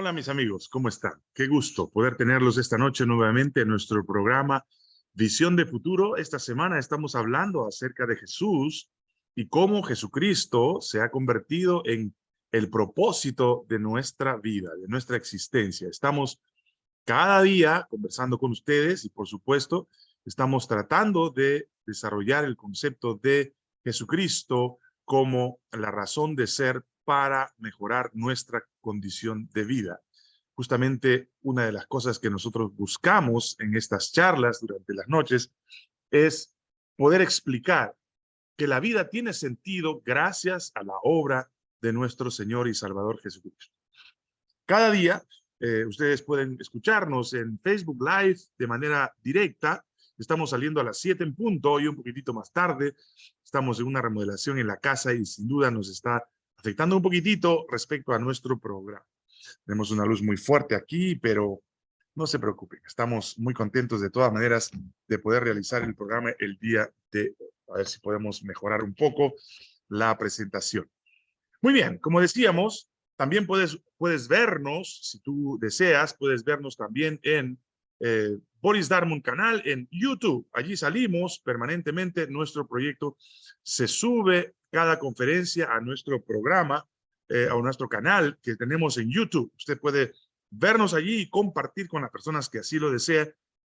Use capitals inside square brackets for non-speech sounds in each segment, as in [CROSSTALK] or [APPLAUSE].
Hola mis amigos, ¿cómo están? Qué gusto poder tenerlos esta noche nuevamente en nuestro programa Visión de Futuro. Esta semana estamos hablando acerca de Jesús y cómo Jesucristo se ha convertido en el propósito de nuestra vida, de nuestra existencia. Estamos cada día conversando con ustedes y por supuesto estamos tratando de desarrollar el concepto de Jesucristo como la razón de ser para mejorar nuestra condición de vida. Justamente una de las cosas que nosotros buscamos en estas charlas durante las noches es poder explicar que la vida tiene sentido gracias a la obra de nuestro Señor y Salvador Jesucristo. Cada día eh, ustedes pueden escucharnos en Facebook Live de manera directa. Estamos saliendo a las 7 en punto, hoy un poquitito más tarde. Estamos en una remodelación en la casa y sin duda nos está afectando un poquitito respecto a nuestro programa. Tenemos una luz muy fuerte aquí, pero no se preocupen, estamos muy contentos de todas maneras de poder realizar el programa el día de hoy. A ver si podemos mejorar un poco la presentación. Muy bien, como decíamos, también puedes, puedes vernos, si tú deseas, puedes vernos también en eh, Boris Darmon canal en YouTube. Allí salimos permanentemente, nuestro proyecto se sube cada conferencia a nuestro programa, eh, a nuestro canal que tenemos en YouTube. Usted puede vernos allí y compartir con las personas que así lo desea.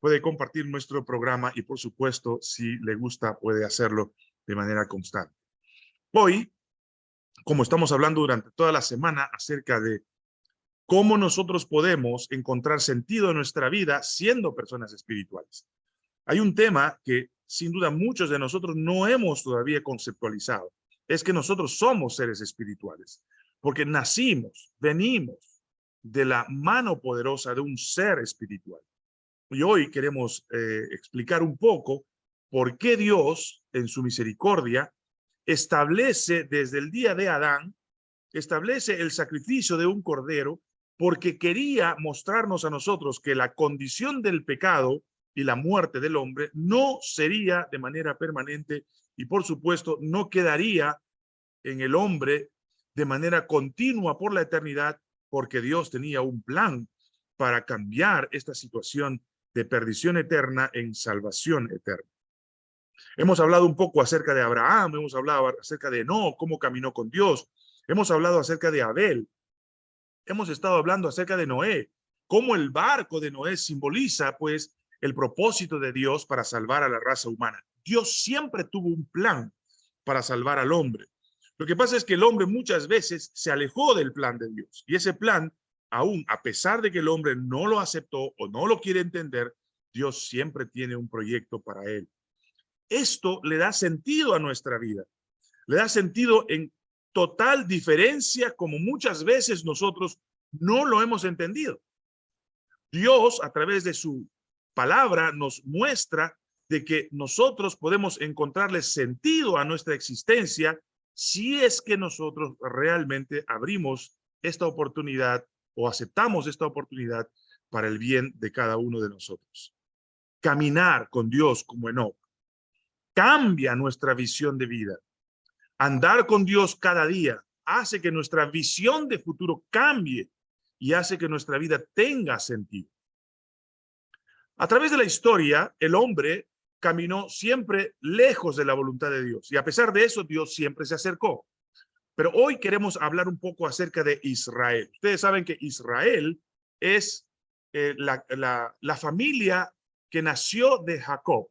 Puede compartir nuestro programa y, por supuesto, si le gusta, puede hacerlo de manera constante. Hoy, como estamos hablando durante toda la semana acerca de cómo nosotros podemos encontrar sentido en nuestra vida siendo personas espirituales. Hay un tema que sin duda muchos de nosotros no hemos todavía conceptualizado es que nosotros somos seres espirituales, porque nacimos, venimos de la mano poderosa de un ser espiritual. Y hoy queremos eh, explicar un poco por qué Dios, en su misericordia, establece desde el día de Adán, establece el sacrificio de un cordero, porque quería mostrarnos a nosotros que la condición del pecado y la muerte del hombre no sería de manera permanente y por supuesto no quedaría en el hombre de manera continua por la eternidad porque Dios tenía un plan para cambiar esta situación de perdición eterna en salvación eterna. Hemos hablado un poco acerca de Abraham, hemos hablado acerca de No, cómo caminó con Dios, hemos hablado acerca de Abel, hemos estado hablando acerca de Noé, cómo el barco de Noé simboliza pues el propósito de Dios para salvar a la raza humana. Dios siempre tuvo un plan para salvar al hombre. Lo que pasa es que el hombre muchas veces se alejó del plan de Dios y ese plan, aún a pesar de que el hombre no lo aceptó o no lo quiere entender, Dios siempre tiene un proyecto para él. Esto le da sentido a nuestra vida. Le da sentido en total diferencia como muchas veces nosotros no lo hemos entendido. Dios a través de su palabra nos muestra de que nosotros podemos encontrarle sentido a nuestra existencia si es que nosotros realmente abrimos esta oportunidad o aceptamos esta oportunidad para el bien de cada uno de nosotros. Caminar con Dios como Enoch cambia nuestra visión de vida. Andar con Dios cada día hace que nuestra visión de futuro cambie y hace que nuestra vida tenga sentido. A través de la historia, el hombre caminó siempre lejos de la voluntad de Dios y a pesar de eso, Dios siempre se acercó. Pero hoy queremos hablar un poco acerca de Israel. Ustedes saben que Israel es eh, la, la, familia que nació de Jacob.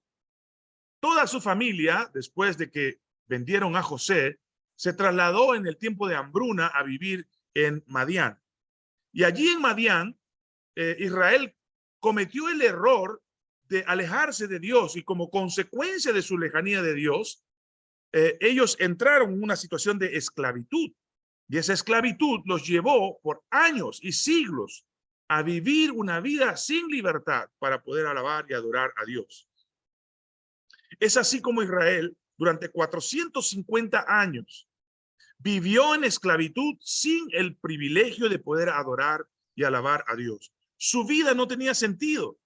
Toda su familia, después de que vendieron a José, se trasladó en el tiempo de hambruna a vivir en Madián. Y allí en Madián, eh, Israel cometió el error de alejarse de Dios y como consecuencia de su lejanía de Dios, eh, ellos entraron en una situación de esclavitud. Y esa esclavitud los llevó por años y siglos a vivir una vida sin libertad para poder alabar y adorar a Dios. Es así como Israel durante 450 años vivió en esclavitud sin el privilegio de poder adorar y alabar a Dios. Su vida no tenía sentido.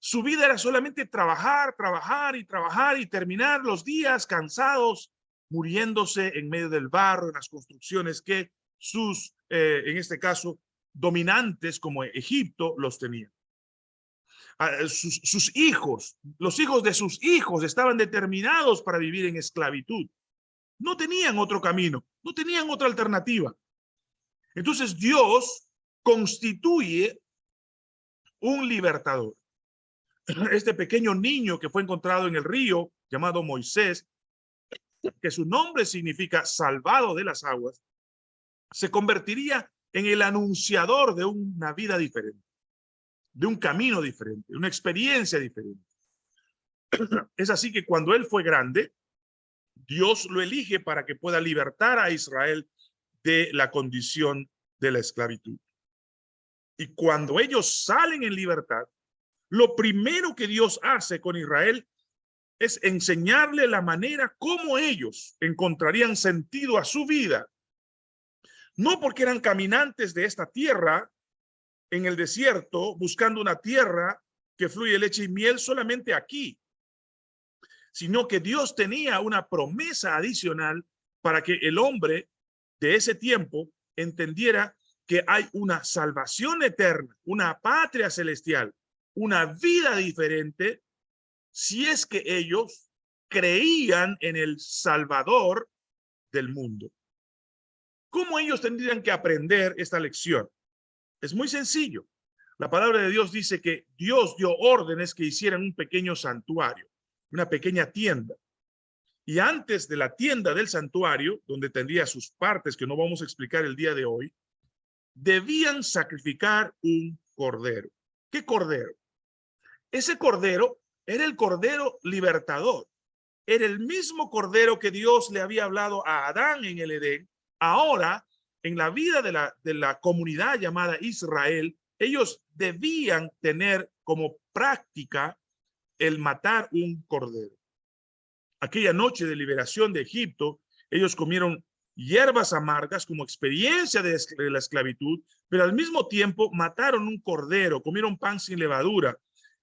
Su vida era solamente trabajar, trabajar y trabajar y terminar los días cansados, muriéndose en medio del barro, en las construcciones que sus, eh, en este caso, dominantes como Egipto los tenían. Sus, sus, hijos, los hijos de sus hijos estaban determinados para vivir en esclavitud. No tenían otro camino, no tenían otra alternativa. Entonces Dios constituye un libertador. [CLEARS THROAT] Este pequeño niño que fue encontrado en el río, llamado Moisés, que su nombre significa salvado de las aguas, se convertiría en el anunciador de una vida diferente, de un camino diferente, una experiencia diferente. [CLEARS THROAT] Es así que cuando él fue grande, Dios lo elige para que pueda libertar a Israel de la condición de la esclavitud. Y cuando ellos salen en libertad, lo primero que Dios hace con Israel es enseñarle la manera como ellos encontrarían sentido a su vida. No porque eran caminantes de esta tierra en el desierto, buscando una tierra que fluye leche y miel solamente aquí, sino que Dios tenía una promesa adicional para que el hombre de ese tiempo entendiera que hay una salvación eterna, una patria celestial, una vida diferente, si es que ellos creían en el Salvador del mundo. ¿Cómo ellos tendrían que aprender esta lección? Es muy sencillo. La palabra de Dios dice que Dios dio órdenes que hicieran un pequeño santuario, una pequeña tienda. Y antes de la tienda del santuario, donde tendría sus partes que no vamos a explicar el día de hoy, debían sacrificar un cordero. ¿Qué cordero? Ese cordero era el cordero libertador. Era el mismo cordero que Dios le había hablado a Adán en el Edén. Ahora, en la vida de la, de la comunidad llamada Israel, ellos debían tener como práctica el matar un cordero. Aquella noche de liberación de Egipto, ellos comieron hierbas amargas como experiencia de la esclavitud, pero al mismo tiempo mataron un cordero, comieron pan sin levadura.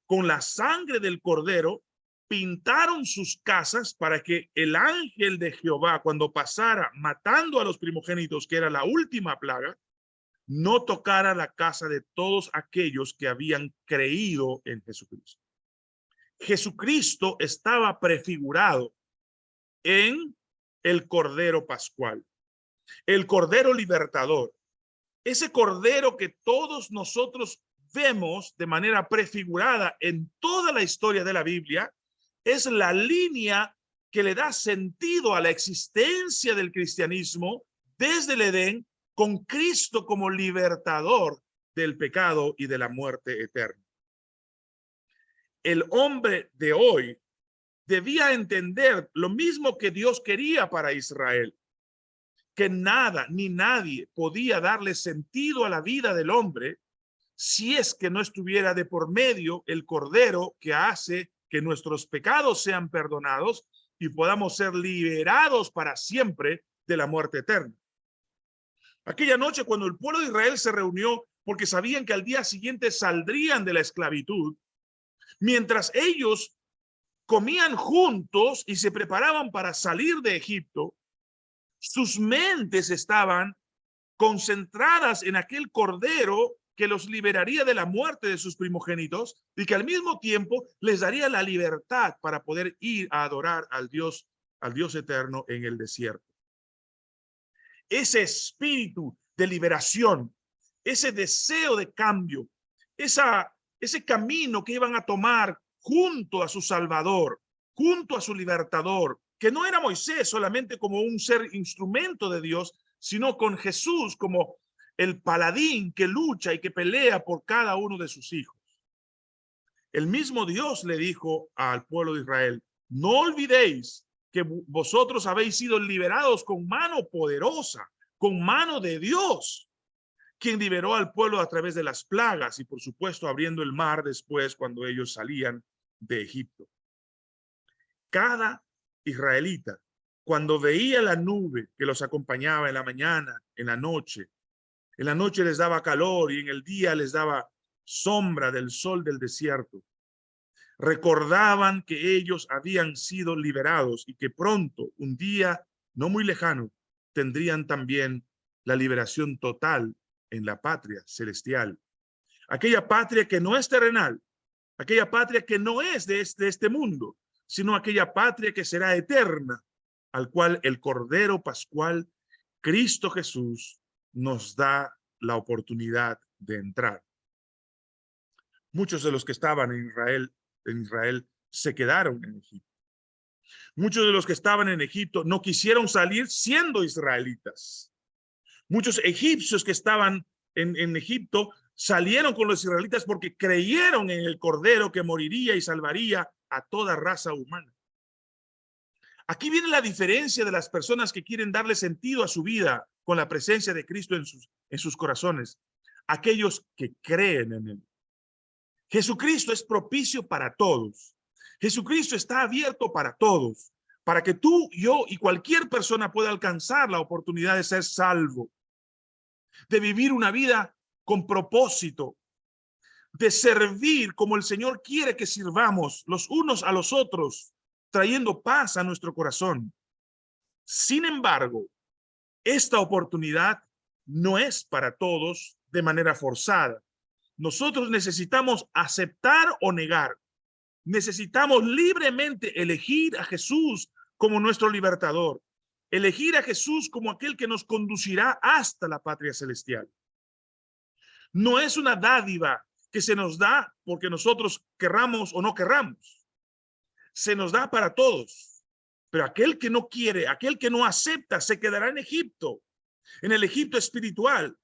Con la sangre del cordero pintaron sus casas para que el ángel de Jehová, cuando pasara matando a los primogénitos, que era la última plaga, no tocara la casa de todos aquellos que habían creído en Jesucristo. Jesucristo estaba prefigurado en el Cordero Pascual, el Cordero Libertador, ese Cordero que todos nosotros vemos de manera prefigurada en toda la historia de la Biblia, es la línea que le da sentido a la existencia del cristianismo desde el Edén con Cristo como libertador del pecado y de la muerte eterna. El hombre de hoy debía entender lo mismo que Dios quería para Israel, que nada ni nadie podía darle sentido a la vida del hombre si es que no estuviera de por medio el cordero que hace que nuestros pecados sean perdonados y podamos ser liberados para siempre de la muerte eterna. Aquella noche cuando el pueblo de Israel se reunió porque sabían que al día siguiente saldrían de la esclavitud, mientras ellos comían juntos y se preparaban para salir de Egipto, sus mentes estaban concentradas en aquel cordero que los liberaría de la muerte de sus primogénitos y que al mismo tiempo les daría la libertad para poder ir a adorar al Dios, al Dios eterno en el desierto. Ese espíritu de liberación, ese deseo de cambio, esa, ese camino que iban a tomar junto a su Salvador, junto a su libertador, que no era Moisés solamente como un ser instrumento de Dios, sino con Jesús como el paladín que lucha y que pelea por cada uno de sus hijos. El mismo Dios le dijo al pueblo de Israel, no olvidéis que vosotros habéis sido liberados con mano poderosa, con mano de Dios, quien liberó al pueblo a través de las plagas y por supuesto abriendo el mar después cuando ellos salían de Egipto. Cada israelita, cuando veía la nube que los acompañaba en la mañana, en la noche, en la noche les daba calor y en el día les daba sombra del sol del desierto. Recordaban que ellos habían sido liberados y que pronto, un día no muy lejano, tendrían también la liberación total en la patria celestial. Aquella patria que no es terrenal, aquella patria que no es de este, de este mundo, sino aquella patria que será eterna, al cual el Cordero Pascual, Cristo Jesús, nos da la oportunidad de entrar. Muchos de los que estaban en Israel, en Israel se quedaron en Egipto. Muchos de los que estaban en Egipto no quisieron salir siendo israelitas. Muchos egipcios que estaban en, en Egipto salieron con los israelitas porque creyeron en el Cordero que moriría y salvaría a toda raza humana. Aquí viene la diferencia de las personas que quieren darle sentido a su vida con la presencia de Cristo en sus, en sus corazones. Aquellos que creen en Él. Jesucristo es propicio para todos. Jesucristo está abierto para todos, para que tú, yo y cualquier persona pueda alcanzar la oportunidad de ser salvo, de vivir una vida con propósito, de servir como el Señor quiere que sirvamos los unos a los otros, trayendo paz a nuestro corazón. Sin embargo, esta oportunidad no es para todos de manera forzada. Nosotros necesitamos aceptar o negar. Necesitamos libremente elegir a Jesús como nuestro libertador. Elegir a Jesús como aquel que nos conducirá hasta la patria celestial. No es una dádiva que se nos da porque nosotros querramos o no querramos. Se nos da para todos. Pero aquel que no quiere, aquel que no acepta, se quedará en Egipto, en el Egipto espiritual,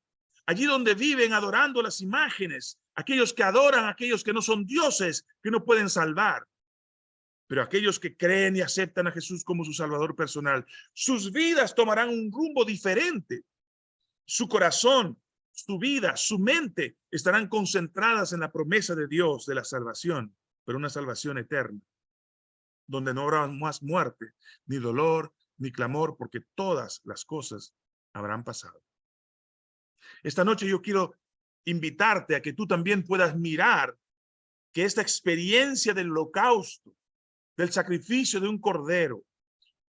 allí donde viven adorando las imágenes, aquellos que adoran, aquellos que no son dioses, que no pueden salvar. Pero aquellos que creen y aceptan a Jesús como su salvador personal, sus vidas tomarán un rumbo diferente. Su corazón su vida, su mente estarán concentradas en la promesa de Dios de la salvación, pero una salvación eterna, donde no habrá más muerte, ni dolor, ni clamor, porque todas las cosas habrán pasado. Esta noche yo quiero invitarte a que tú también puedas mirar que esta experiencia del holocausto, del sacrificio de un cordero,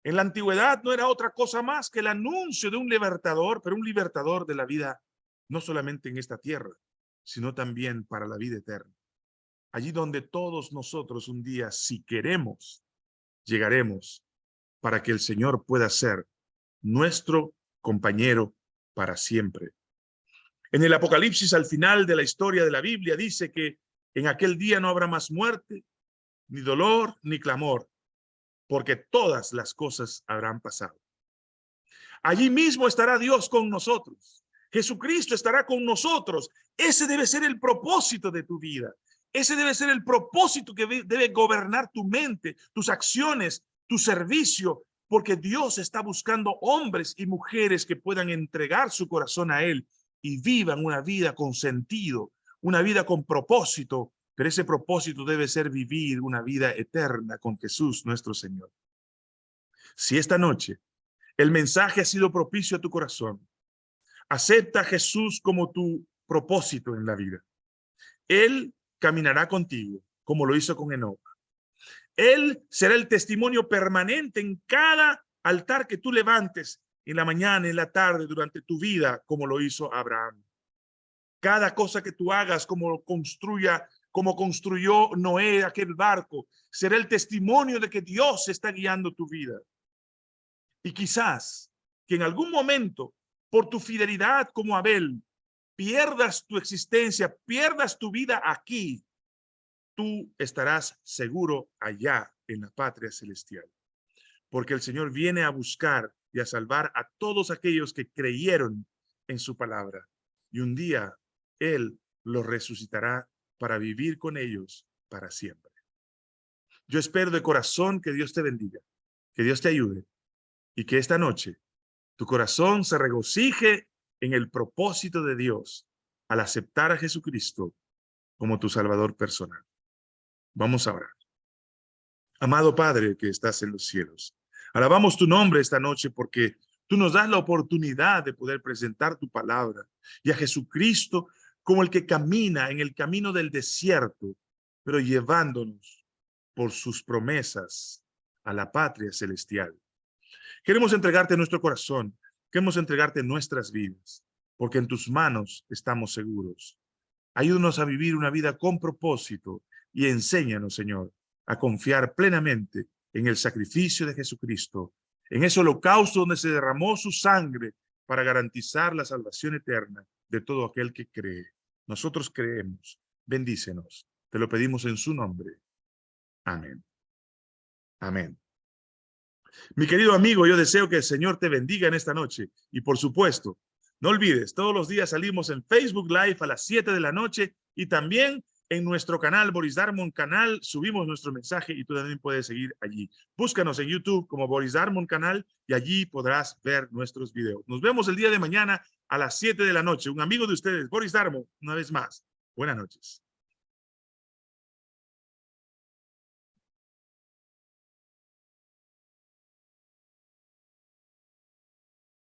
en la antigüedad no era otra cosa más que el anuncio de un libertador, pero un libertador de la vida no solamente en esta tierra, sino también para la vida eterna. Allí donde todos nosotros un día, si queremos, llegaremos para que el Señor pueda ser nuestro compañero para siempre. En el Apocalipsis, al final de la historia de la Biblia, dice que en aquel día no habrá más muerte, ni dolor, ni clamor, porque todas las cosas habrán pasado. Allí mismo estará Dios con nosotros. Jesucristo estará con nosotros. Ese debe ser el propósito de tu vida. Ese debe ser el propósito que debe gobernar tu mente, tus acciones, tu servicio, porque Dios está buscando hombres y mujeres que puedan entregar su corazón a Él y vivan una vida con sentido, una vida con propósito, pero ese propósito debe ser vivir una vida eterna con Jesús nuestro Señor. Si esta noche el mensaje ha sido propicio a tu corazón, Acepta a Jesús como tu propósito en la vida. Él caminará contigo, como lo hizo con Enoch. Él será el testimonio permanente en cada altar que tú levantes en la mañana, en la tarde, durante tu vida, como lo hizo Abraham. Cada cosa que tú hagas, como construya, como construyó Noé aquel barco, será el testimonio de que Dios está guiando tu vida. Y quizás que en algún momento por tu fidelidad como Abel, pierdas tu existencia, pierdas tu vida aquí, tú estarás seguro allá en la patria celestial. Porque el Señor viene a buscar y a salvar a todos aquellos que creyeron en su palabra. Y un día Él los resucitará para vivir con ellos para siempre. Yo espero de corazón que Dios te bendiga, que Dios te ayude y que esta noche tu corazón se regocije en el propósito de Dios al aceptar a Jesucristo como tu Salvador personal. Vamos a orar. Amado Padre que estás en los cielos, alabamos tu nombre esta noche porque tú nos das la oportunidad de poder presentar tu palabra y a Jesucristo como el que camina en el camino del desierto, pero llevándonos por sus promesas a la patria celestial. Queremos entregarte nuestro corazón, queremos entregarte nuestras vidas. porque en tus manos estamos seguros. Ayúdanos a vivir una vida con propósito y enséñanos, Señor, a confiar plenamente en el sacrificio de Jesucristo, en ese holocausto donde se derramó su sangre para garantizar la salvación eterna de todo aquel que cree. Nosotros creemos. Bendícenos. Te lo pedimos en su nombre. Amén. Amén. Mi querido amigo, yo deseo que el Señor te bendiga en esta noche. Y por supuesto, no olvides, todos los días salimos en Facebook Live a las 7 de la noche y también en nuestro canal, Boris Darmon Canal, subimos nuestro mensaje y tú también puedes seguir allí. Búscanos en YouTube como Boris Darmon Canal y allí podrás ver nuestros videos. Nos vemos el día de mañana a las 7 de la noche. Un amigo de ustedes, Boris Darmon, una vez más. Buenas noches.